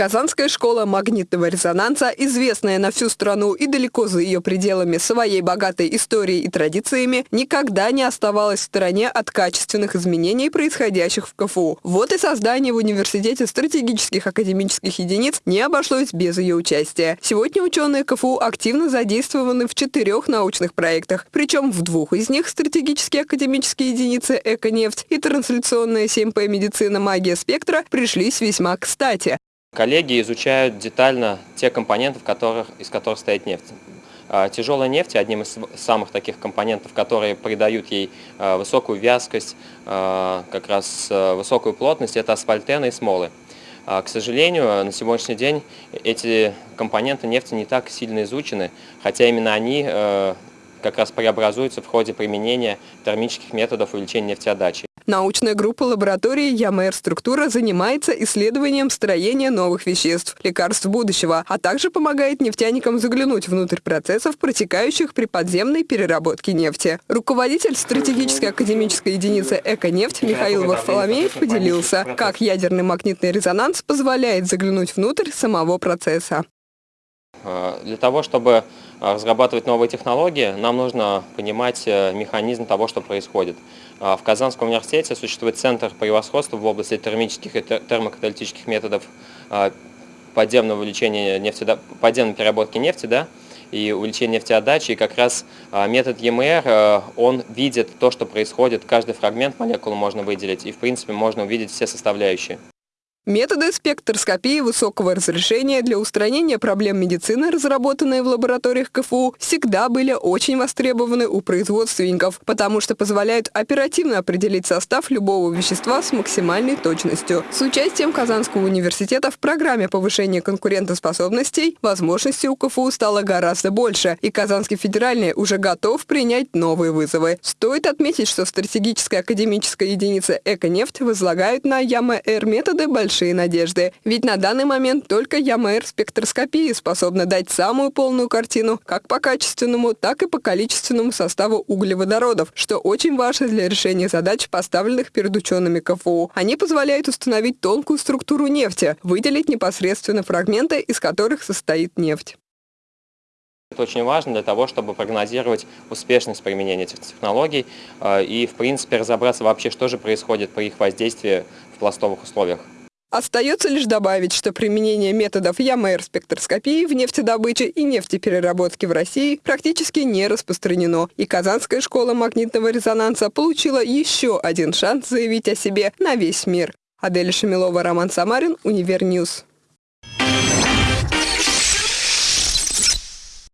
Казанская школа магнитного резонанса, известная на всю страну и далеко за ее пределами своей богатой историей и традициями, никогда не оставалась в стороне от качественных изменений, происходящих в КФУ. Вот и создание в университете стратегических академических единиц не обошлось без ее участия. Сегодня ученые КФУ активно задействованы в четырех научных проектах, причем в двух из них стратегические академические единицы «Эконефть» и трансляционная 7П «Медицина. Магия спектра» пришлись весьма кстати. Коллеги изучают детально те компоненты, которых, из которых стоит нефть. А, тяжелая нефть одним из самых таких компонентов, которые придают ей а, высокую вязкость, а, как раз высокую плотность, это асфальтены и смолы. К сожалению, на сегодняшний день эти компоненты нефти не так сильно изучены, хотя именно они как раз преобразуются в ходе применения термических методов увеличения нефтеотдачи. Научная группа лаборатории ЯМР «Структура» занимается исследованием строения новых веществ, лекарств будущего, а также помогает нефтяникам заглянуть внутрь процессов, протекающих при подземной переработке нефти. Руководитель стратегической академической единицы «Эко-нефть» Михаил Варфоломеев поделился, как ядерный магнитный резонанс позволяет заглянуть внутрь самого процесса. Э, для того, чтобы э, разрабатывать новые технологии, нам нужно понимать э, механизм того, что происходит. В Казанском университете существует центр превосходства в области термических и термокаталитических методов подземного увеличения нефти, подземной переработки нефти да, и увеличения нефтеотдачи. И как раз метод ЕМР, он видит то, что происходит, каждый фрагмент молекулы можно выделить, и в принципе можно увидеть все составляющие. Методы спектроскопии высокого разрешения для устранения проблем медицины, разработанные в лабораториях КФУ, всегда были очень востребованы у производственников, потому что позволяют оперативно определить состав любого вещества с максимальной точностью. С участием Казанского университета в программе повышения конкурентоспособностей возможностей у КФУ стало гораздо больше, и Казанский федеральный уже готов принять новые вызовы. Стоит отметить, что стратегическая академическая единица «Эконефть» возлагают на ЯМР методы больших большие надежды. Ведь на данный момент только ЯМР спектроскопии способна дать самую полную картину как по качественному, так и по количественному составу углеводородов, что очень важно для решения задач, поставленных перед учеными КФУ. Они позволяют установить тонкую структуру нефти, выделить непосредственно фрагменты, из которых состоит нефть. Это очень важно для того, чтобы прогнозировать успешность применения этих технологий э, и, в принципе, разобраться вообще, что же происходит при их воздействии в пластовых условиях. Остается лишь добавить, что применение методов ЯМР спектроскопии в нефтедобыче и нефтепереработке в России практически не распространено, и Казанская школа магнитного резонанса получила еще один шанс заявить о себе на весь мир. Аделя Шамилова, Роман Самарин, Универ News.